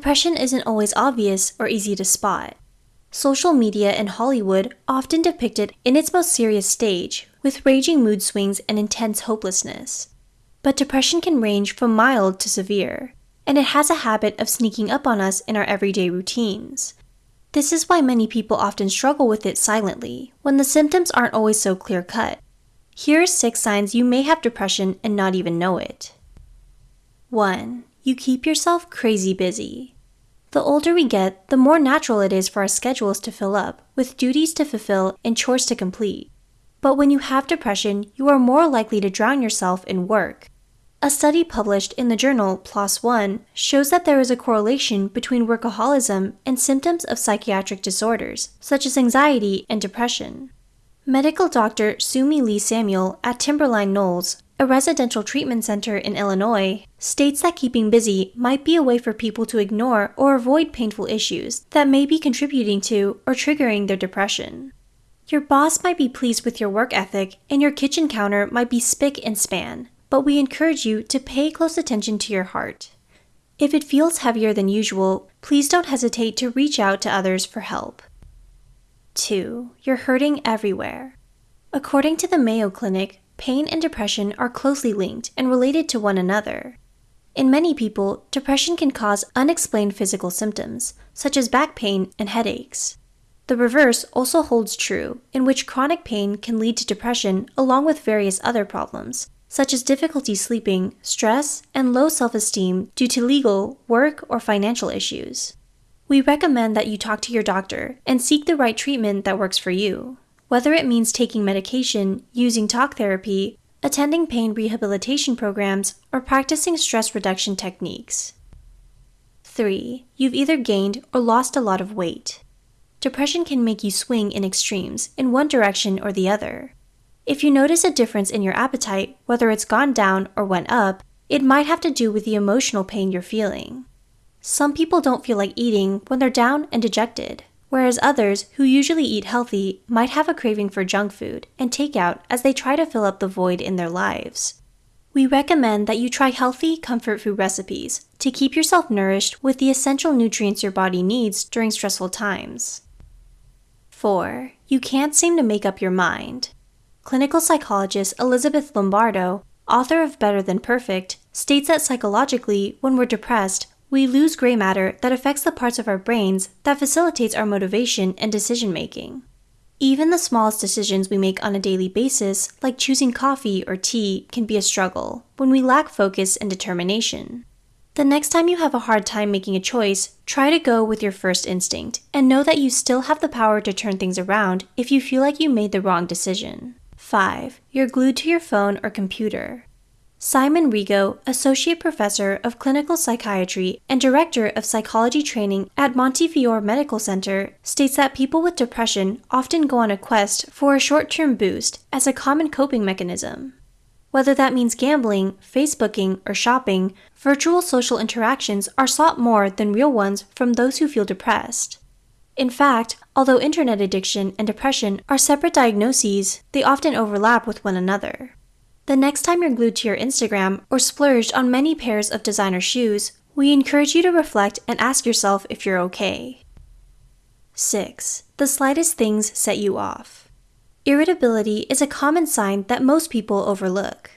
depression isn't always obvious or easy to spot. Social media and Hollywood often depict it in its most serious stage, with raging mood swings and intense hopelessness. But depression can range from mild to severe, and it has a habit of sneaking up on us in our everyday routines. This is why many people often struggle with it silently, when the symptoms aren't always so clear cut. Here are six signs you may have depression and not even know it. 1. You keep yourself crazy busy. The older we get, the more natural it is for our schedules to fill up, with duties to fulfill and chores to complete. But when you have depression, you are more likely to drown yourself in work, a study published in the journal PLOS One shows that there is a correlation between workaholism and symptoms of psychiatric disorders, such as anxiety and depression. Medical doctor Sumi Lee Samuel at Timberline Knolls, a residential treatment center in Illinois, states that keeping busy might be a way for people to ignore or avoid painful issues that may be contributing to or triggering their depression. Your boss might be pleased with your work ethic, and your kitchen counter might be spick and span, but we encourage you to pay close attention to your heart. If it feels heavier than usual, please don't hesitate to reach out to others for help. 2. You're hurting everywhere. According to the Mayo Clinic, pain and depression are closely linked and related to one another. In many people, depression can cause unexplained physical symptoms, such as back pain and headaches. The reverse also holds true, in which chronic pain can lead to depression along with various other problems, such as difficulty sleeping, stress, and low self esteem due to legal, work, or financial issues. We recommend that you talk to your doctor and seek the right treatment that works for you, whether it means taking medication, using talk therapy, attending pain rehabilitation programs, or practicing stress reduction techniques. 3. You've either gained or lost a lot of weight. Depression can make you swing in extremes in one direction or the other. If you notice a difference in your appetite, whether it's gone down or went up, it might have to do with the emotional pain you're feeling. Some people don't feel like eating when they're down and dejected, whereas others, who usually eat healthy, might have a craving for junk food and takeout as they try to fill up the void in their lives. We recommend that you try healthy, comfort food recipes to keep yourself nourished with the essential nutrients your body needs during stressful times. 4. You can't seem to make up your mind. Clinical psychologist Elizabeth Lombardo, author of Better Than Perfect, states that psychologically, when we're depressed, we lose gray matter that affects the parts of our brains that facilitates our motivation and decision making. Even the smallest decisions we make on a daily basis, like choosing coffee or tea, can be a struggle when we lack focus and determination. The next time you have a hard time making a choice, try to go with your first instinct and know that you still have the power to turn things around if you feel like you made the wrong decision. 5. You're glued to your phone or computer. Simon Rego, Associate Professor of Clinical Psychiatry and Director of Psychology Training at Montefiore Medical Center, states that people with depression often go on a quest for a short term boost as a common coping mechanism. Whether that means gambling, Facebooking, or shopping, virtual social interactions are sought more than real ones from those who feel depressed. In fact, although internet addiction and depression are separate diagnoses, they often overlap with one another. The next time you're glued to your Instagram or splurged on many pairs of designer shoes, we encourage you to reflect and ask yourself if you're okay. 6. The slightest things set you off. Irritability is a common sign that most people overlook.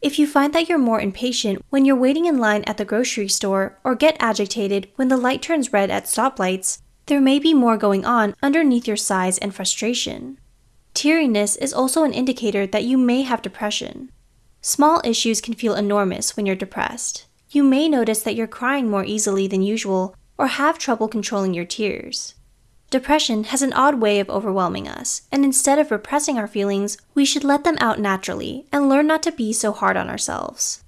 If you find that you're more impatient when you're waiting in line at the grocery store or get agitated when the light turns red at stoplights, there may be more going on underneath your sighs and frustration. Teariness is also an indicator that you may have depression. Small issues can feel enormous when you're depressed. You may notice that you're crying more easily than usual or have trouble controlling your tears. Depression has an odd way of overwhelming us, and instead of repressing our feelings, we should let them out naturally and learn not to be so hard on ourselves.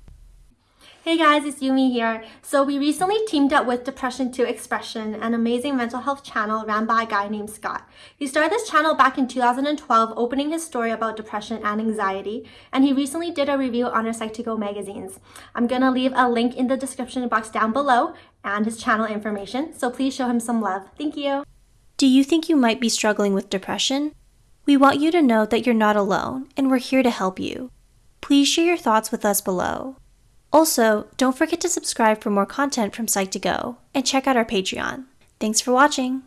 Hey guys, it's Yumi here. So we recently teamed up with Depression to Expression, an amazing mental health channel ran by a guy named Scott. He started this channel back in 2012, opening his story about depression and anxiety, and he recently did a review on our Psych2Go magazines. I'm gonna leave a link in the description box down below and his channel information, so please show him some love. Thank you. Do you think you might be struggling with depression? We want you to know that you're not alone, and we're here to help you. Please share your thoughts with us below. Also, don't forget to subscribe for more content from Psych2Go and check out our Patreon. Thanks for watching!